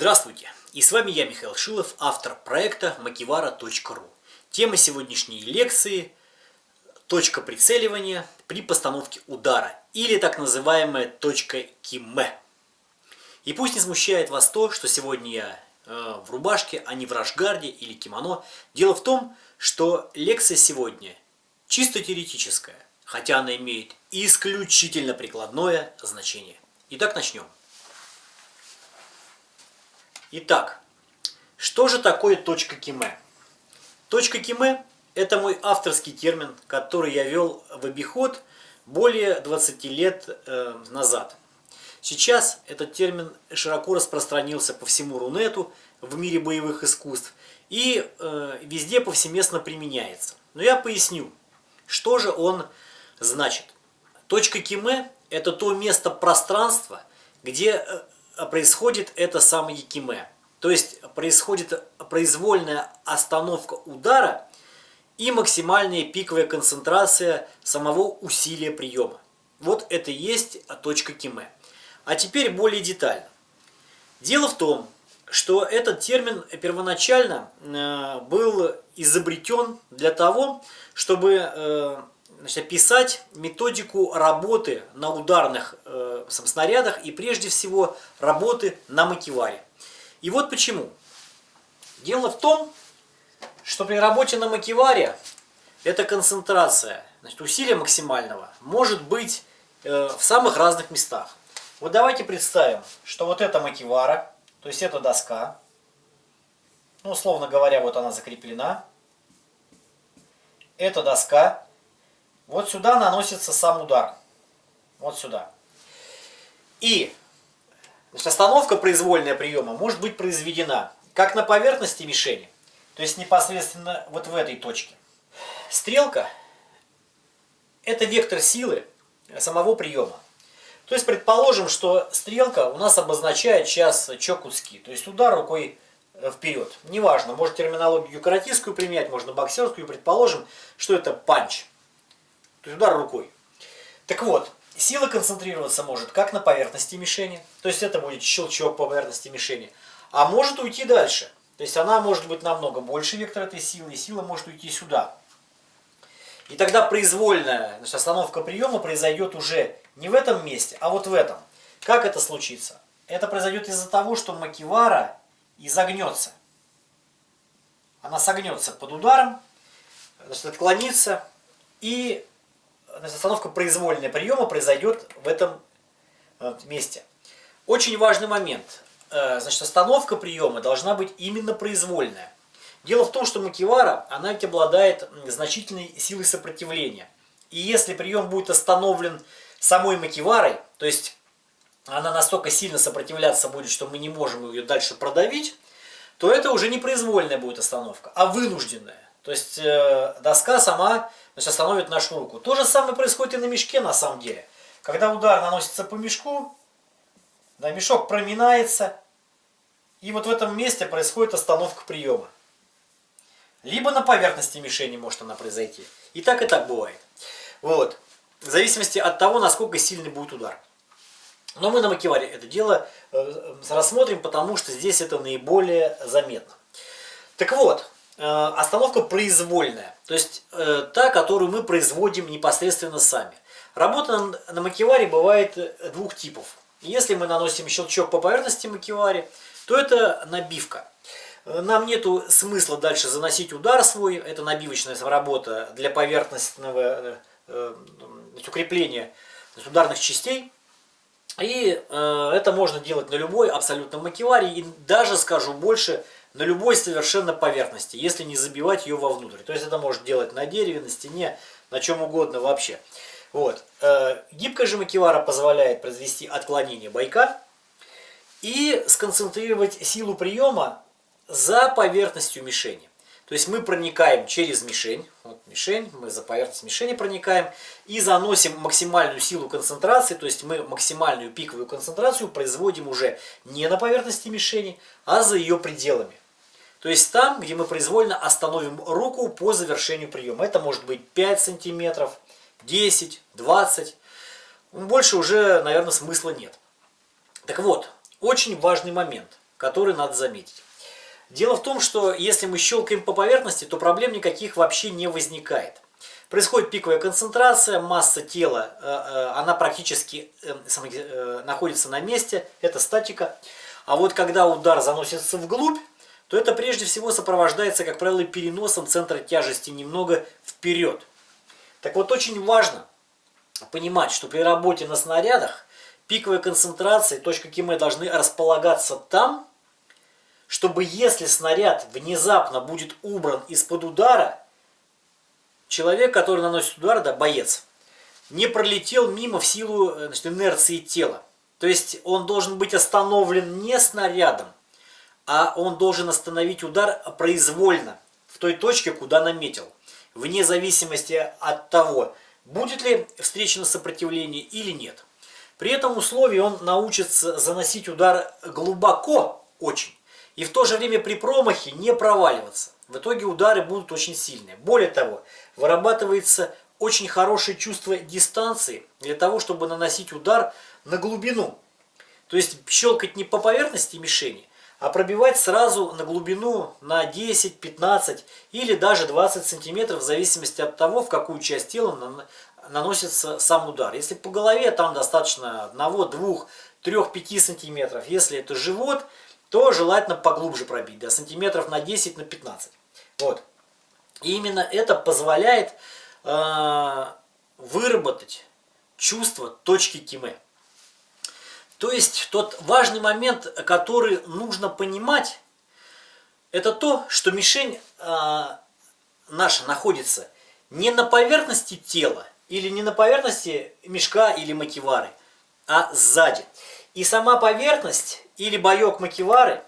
Здравствуйте! И с вами я, Михаил Шилов, автор проекта makivara.ru. Тема сегодняшней лекции – точка прицеливания при постановке удара, или так называемая точка киме. И пусть не смущает вас то, что сегодня я э, в рубашке, а не в рашгарде или кимоно. Дело в том, что лекция сегодня чисто теоретическая, хотя она имеет исключительно прикладное значение. Итак, начнем. Итак, что же такое точка киме? Точка киме – это мой авторский термин, который я вел в обиход более 20 лет э, назад. Сейчас этот термин широко распространился по всему Рунету в мире боевых искусств и э, везде повсеместно применяется. Но я поясню, что же он значит. Точка киме – это то место пространства, где э, происходит это самое якиме. То есть происходит произвольная остановка удара и максимальная пиковая концентрация самого усилия приема. Вот это и есть точка киме. А теперь более детально. Дело в том, что этот термин первоначально э, был изобретен для того, чтобы э, значит, описать методику работы на ударных э, снарядах и прежде всего работы на макеваре. И вот почему. Дело в том, что при работе на макеваре эта концентрация, значит, усилия максимального может быть э, в самых разных местах. Вот давайте представим, что вот эта макевара, то есть эта доска, ну, условно говоря, вот она закреплена. Эта доска вот сюда наносится сам удар. Вот сюда. И значит, остановка произвольная приема может быть произведена как на поверхности мишени, то есть непосредственно вот в этой точке. Стрелка – это вектор силы самого приема. То есть предположим, что стрелка у нас обозначает сейчас чокутски, то есть удар рукой вперед. Неважно, может терминологию каратистскую применять, можно боксерскую. Предположим, что это панч. То есть удар рукой. Так вот, сила концентрироваться может как на поверхности мишени, то есть это будет щелчок по поверхности мишени, а может уйти дальше. То есть она может быть намного больше вектор этой силы, и сила может уйти сюда. И тогда произвольная значит, остановка приема произойдет уже не в этом месте, а вот в этом. Как это случится? Это произойдет из-за того, что макивара изогнется. Она согнется под ударом, значит, отклонится и значит, остановка произвольная приема произойдет в этом э, месте. Очень важный момент. Э, значит, остановка приема должна быть именно произвольная. Дело в том, что макивара, она ведь обладает значительной силой сопротивления. И если прием будет остановлен самой макиварой, то есть она настолько сильно сопротивляться будет, что мы не можем ее дальше продавить, то это уже не произвольная будет остановка, а вынужденная. То есть э, доска сама значит, остановит нашу руку. То же самое происходит и на мешке на самом деле. Когда удар наносится по мешку, да, мешок проминается, и вот в этом месте происходит остановка приема. Либо на поверхности мишени может она произойти. И так, и так бывает. Вот. В зависимости от того, насколько сильный будет удар. Но мы на макеваре это дело э, рассмотрим, потому что здесь это наиболее заметно. Так вот, Э, остановка произвольная, то есть э, та, которую мы производим непосредственно сами. Работа на макеваре бывает э, двух типов. Если мы наносим щелчок по поверхности макеваре, то это набивка. Нам нету смысла дальше заносить удар свой, это набивочная работа для поверхностного укрепления ударных частей. И это можно делать на любой абсолютно макеваре, и даже, скажу больше, на любой совершенно поверхности, если не забивать ее вовнутрь. То есть это может делать на дереве, на стене, на чем угодно вообще. Вот. Э, гибкая же макевара позволяет произвести отклонение бойка и сконцентрировать силу приема за поверхностью мишени. То есть мы проникаем через мишень, вот мишень, мы за поверхность мишени проникаем и заносим максимальную силу концентрации, то есть мы максимальную пиковую концентрацию производим уже не на поверхности мишени, а за ее пределами. То есть там, где мы произвольно остановим руку по завершению приема. Это может быть 5 сантиметров, 10, 20. Больше уже, наверное, смысла нет. Так вот, очень важный момент. который надо заметить. Дело в том, что если мы щелкаем по поверхности, то проблем никаких вообще не возникает. Происходит пиковая концентрация, масса тела, э, э, она практически э, находится на месте, это статика. А вот когда удар заносится вглубь, то это прежде всего сопровождается, как правило, переносом центра тяжести немного вперед. Так вот, очень важно понимать, что при работе на снарядах пиковая концентрация и точка КИМЭ должны располагаться там, чтобы если снаряд внезапно будет убран из-под удара, человек, который наносит удар, да, боец, не пролетел мимо в силу значит, инерции тела. То есть он должен быть остановлен не снарядом, а он должен остановить удар произвольно, в той точке, куда наметил. Вне зависимости от того, будет ли встречено сопротивление или нет. При этом условии он научится заносить удар глубоко очень. И в то же время при промахе не проваливаться. В итоге удары будут очень сильные. Более того, вырабатывается очень хорошее чувство дистанции для того, чтобы наносить удар на глубину. То есть щелкать не по поверхности мишени, а пробивать сразу на глубину на 10, 15 или даже 20 сантиметров в зависимости от того, в какую часть тела наносится сам удар. Если по голове, там достаточно 1, 2, 3, 5 сантиметров. Если это живот, то желательно поглубже пробить, да, сантиметров на 10, на 15. Вот. И именно это позволяет э, выработать чувство точки киме. То есть тот важный момент, который нужно понимать, это то, что мишень э, наша находится не на поверхности тела, или не на поверхности мешка или макивары, а сзади. И сама поверхность или боек макивары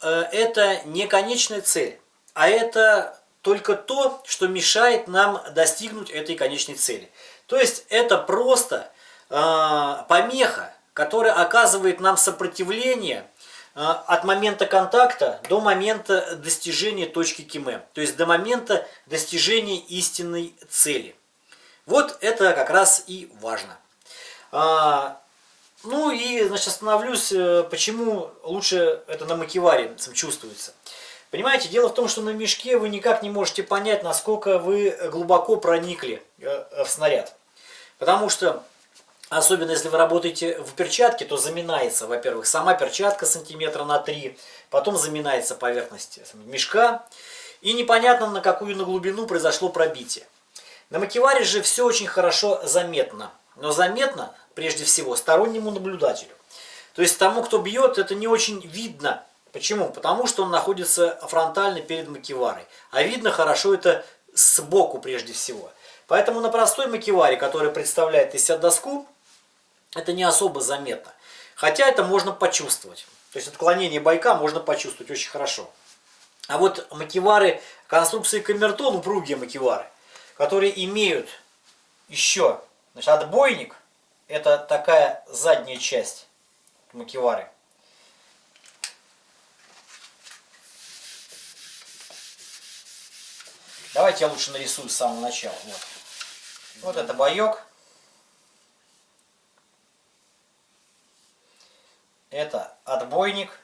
э, это не конечная цель, а это только то, что мешает нам достигнуть этой конечной цели. То есть это просто э, помеха, которая оказывает нам сопротивление э, от момента контакта до момента достижения точки Киме, то есть до момента достижения истинной цели. Вот это как раз и важно. Ну и, значит, остановлюсь, э, почему лучше это на макеваре чувствуется. Понимаете, дело в том, что на мешке вы никак не можете понять, насколько вы глубоко проникли э, в снаряд. Потому что, особенно если вы работаете в перчатке, то заминается, во-первых, сама перчатка сантиметра на 3, потом заминается поверхность мешка, и непонятно, на какую на глубину произошло пробитие. На макеваре же все очень хорошо заметно. Но заметно прежде всего стороннему наблюдателю. То есть тому, кто бьет, это не очень видно. Почему? Потому что он находится фронтально перед макеварой. А видно хорошо это сбоку прежде всего. Поэтому на простой макеваре, который представляет из себя доску, это не особо заметно. Хотя это можно почувствовать. То есть отклонение байка можно почувствовать очень хорошо. А вот макевары конструкции камертон, упругие макевары, которые имеют еще значит, отбойник, это такая задняя часть макевары. Давайте я лучше нарисую с самого начала. Вот, вот это боек. Это отбойник.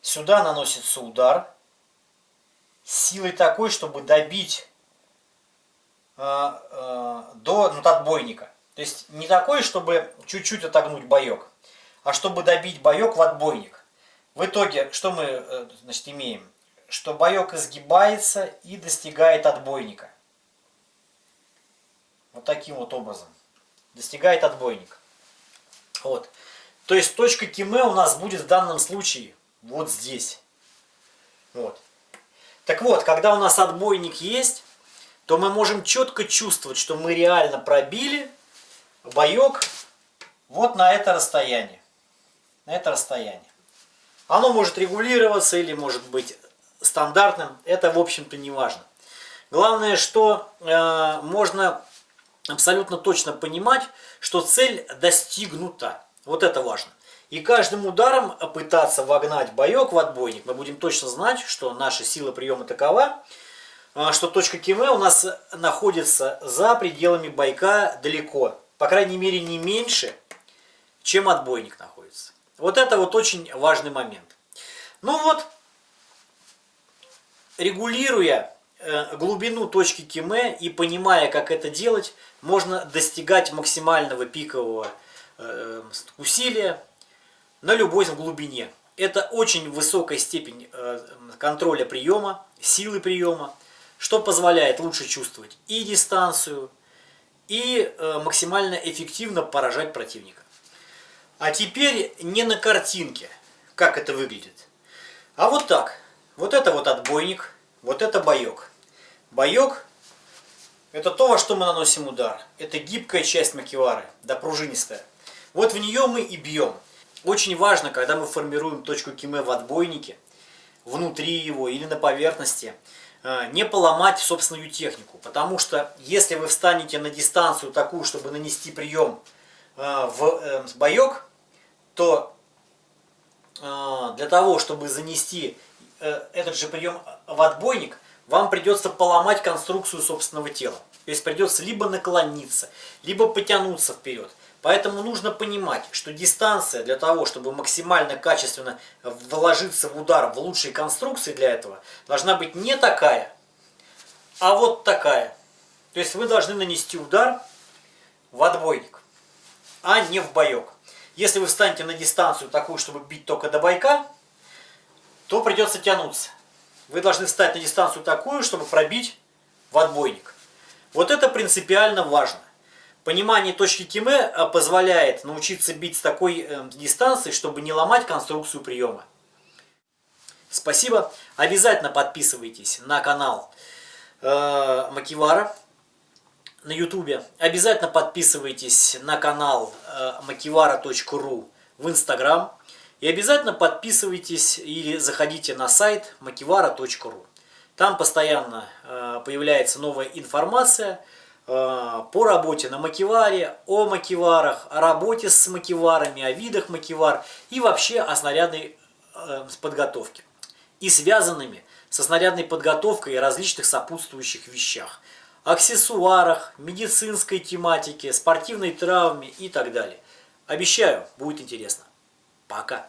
Сюда наносится удар силой такой, чтобы добить до ну, отбойника. То есть не такой, чтобы чуть-чуть отогнуть боек, а чтобы добить боек в отбойник. В итоге, что мы э, значит, имеем? Что боек изгибается и достигает отбойника. Вот таким вот образом. Достигает отбойник. Вот. То есть точка киме у нас будет в данном случае вот здесь. Вот. Так вот, когда у нас отбойник есть, то мы можем четко чувствовать, что мы реально пробили боек вот на это расстояние. На это расстояние. Оно может регулироваться или может быть стандартным. Это, в общем-то, не важно. Главное, что э, можно абсолютно точно понимать, что цель достигнута. Вот это важно. И каждым ударом пытаться вогнать боек в отбойник, мы будем точно знать, что наша сила приема такова, что точка Киме у нас находится за пределами байка далеко. По крайней мере не меньше, чем отбойник находится. Вот это вот очень важный момент. Ну вот, регулируя э, глубину точки Киме и понимая, как это делать, можно достигать максимального пикового э, усилия на любой глубине. Это очень высокая степень э, контроля приема, силы приема, что позволяет лучше чувствовать и дистанцию, и максимально эффективно поражать противника. А теперь не на картинке, как это выглядит, а вот так. Вот это вот отбойник, вот это боек. Боек – это то, во что мы наносим удар. Это гибкая часть макевары, да пружинистая. Вот в нее мы и бьем. Очень важно, когда мы формируем точку киме в отбойнике, внутри его или на поверхности, э, не поломать собственную технику. Потому что если вы встанете на дистанцию такую, чтобы нанести прием э, в э, боек, то для того, чтобы занести Э, этот же прием в отбойник, вам придется поломать конструкцию собственного тела. То есть придется либо наклониться, либо потянуться вперед. Поэтому нужно понимать, что дистанция для того, чтобы максимально качественно вложиться в удар в лучшие конструкции для этого, должна быть не такая, а вот такая. То есть вы должны нанести удар в отбойник, а не в боек. Если вы встанете на дистанцию такую, чтобы бить только до бойка, то придется тянуться. Вы должны встать на дистанцию такую, чтобы пробить в отбойник. Вот это принципиально важно. Понимание точки Киме э, позволяет научиться бить с такой э, дистанции, чтобы не ломать конструкцию приема. Спасибо. Обязательно подписывайтесь на канал э, Макивара на ютубе. Обязательно подписывайтесь на канал э, makivara.ru в инстаграм. И обязательно подписывайтесь или заходите на сайт makivara.ru. Там постоянно появляется новая информация Э, по работе на макеваре, о макеварах, о работе с макеварами, о видах макевар и вообще о снарядной э, подготовке и связанными со снарядной подготовкой и различных сопутствующих вещах, аксессуарах, медицинской тематике, спортивной травме и так далее. Обещаю, будет интересно. Пока!